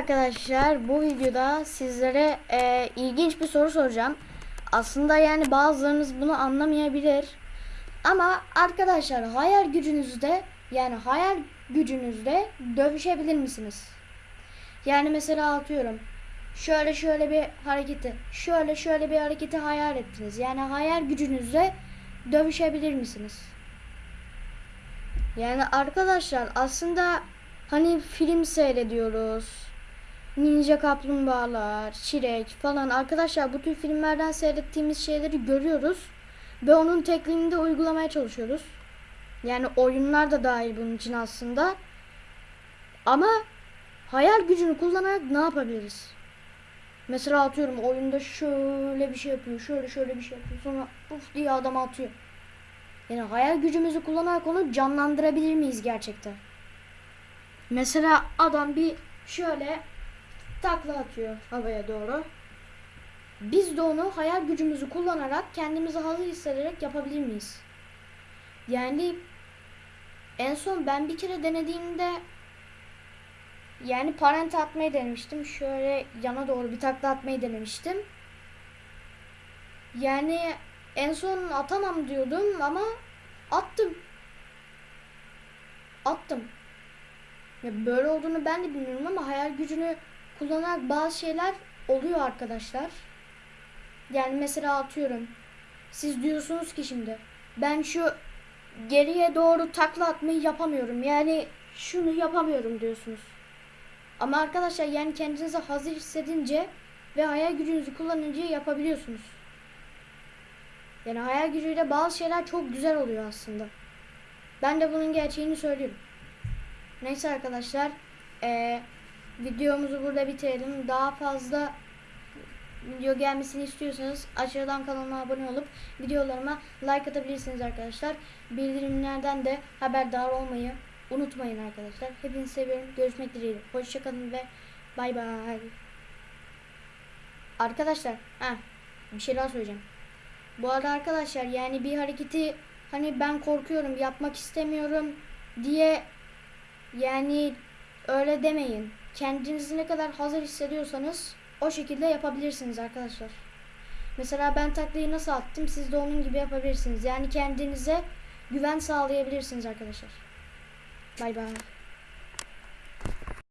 arkadaşlar bu videoda sizlere e, ilginç bir soru soracağım. Aslında yani bazılarınız bunu anlamayabilir. Ama arkadaşlar hayal gücünüzde yani hayal gücünüzde dövüşebilir misiniz? Yani mesela atıyorum şöyle şöyle bir hareketi şöyle şöyle bir hareketi hayal ettiniz. Yani hayal gücünüzde dövüşebilir misiniz? Yani arkadaşlar aslında hani film seyrediyoruz. Ninja kaplumbağalar, çilek falan. Arkadaşlar bu tür filmlerden seyrettiğimiz şeyleri görüyoruz. Ve onun tekniğini de uygulamaya çalışıyoruz. Yani oyunlar da dahil bunun için aslında. Ama hayal gücünü kullanarak ne yapabiliriz? Mesela atıyorum oyunda şöyle bir şey yapıyor, şöyle şöyle bir şey yapıyor. Sonra puf diye adam atıyor. Yani hayal gücümüzü kullanarak onu canlandırabilir miyiz gerçekten? Mesela adam bir şöyle takla atıyor havaya doğru. Biz de onu hayal gücümüzü kullanarak kendimizi hazır hissederek yapabilir miyiz? Yani en son ben bir kere denediğimde yani parente atmayı denemiştim. Şöyle yana doğru bir takla atmayı denemiştim. Yani en son atamam diyordum ama attım. Attım. Ya böyle olduğunu ben de bilmiyorum ama hayal gücünü kullanarak bazı şeyler oluyor arkadaşlar. Yani mesela atıyorum. Siz diyorsunuz ki şimdi ben şu geriye doğru takla atmayı yapamıyorum. Yani şunu yapamıyorum diyorsunuz. Ama arkadaşlar yani kendinizi hazır hissedince ve hayal gücünüzü kullanınca yapabiliyorsunuz. Yani hayal gücüyle bazı şeyler çok güzel oluyor aslında. Ben de bunun gerçeğini söylüyorum. Neyse arkadaşlar. eee, videomuzu burada bitirelim. Daha fazla video gelmesini istiyorsanız aşağıdan kanalıma abone olup videolarıma like atabilirsiniz arkadaşlar. Bildirimlerden de haberdar olmayı unutmayın arkadaşlar. Hepinizi seviyorum. Görüşmek dileğiyle. Hoşçakalın ve bay bay. Arkadaşlar, ha bir şey daha söyleyeceğim. Bu arada arkadaşlar yani bir hareketi hani ben korkuyorum yapmak istemiyorum diye yani öyle demeyin. Kendinizi ne kadar hazır hissediyorsanız o şekilde yapabilirsiniz arkadaşlar. Mesela ben taklayı nasıl attım siz de onun gibi yapabilirsiniz. Yani kendinize güven sağlayabilirsiniz arkadaşlar. Bay bay.